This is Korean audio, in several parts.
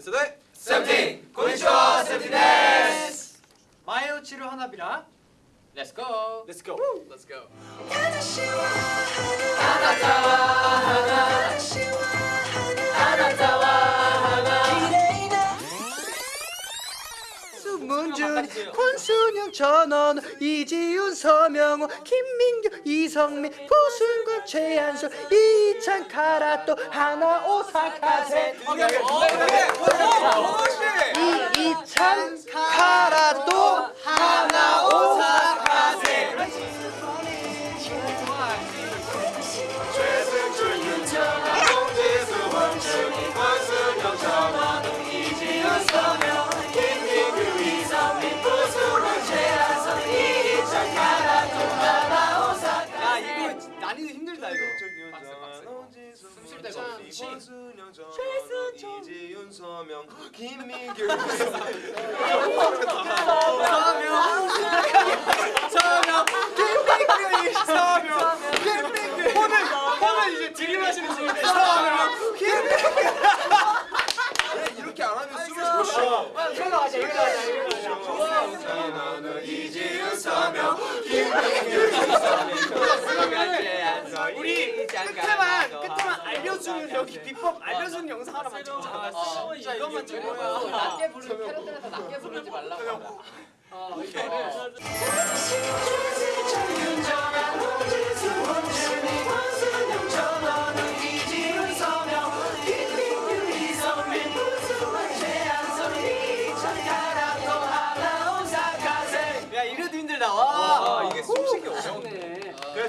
세대 세븐틴 고니치와 세븐틴 마요치루 하나비라. Let's go. Let's go. Let's go. 문준이 권순영 전원 이지훈 서명호 김민규 이성민 고순건 최한솔 이찬 카라또 하나 오사카세 이 이찬 숨쉴 데가 없지 권순영 전원 이지윤 서명 김민규. 서명 김민규. 서명. 김민규 오늘 오늘 이제 들이마시는 중인데 서명. 김민규. 이렇게 안 하면 숨을 쉬어? 이걸로 하자 이걸로 하자 이걸로 하자 전원은 이지윤 서명. 우리 끝에만 알려주는 여기 비법 알려주는 영상 하나만 찍자. 어, 진짜 이것만 찍어요. 낮게 부르는 캐럿들한테 낮게 부르지 말라고. 어 이거를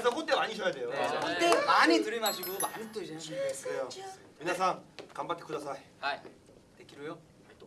그래서 그때 많이 쉬어야 돼요. 이때 많이 들이마시고 많이 또 이제 그래요. 미나상 간바테 쿠다사이. 하이 떼기로요 또.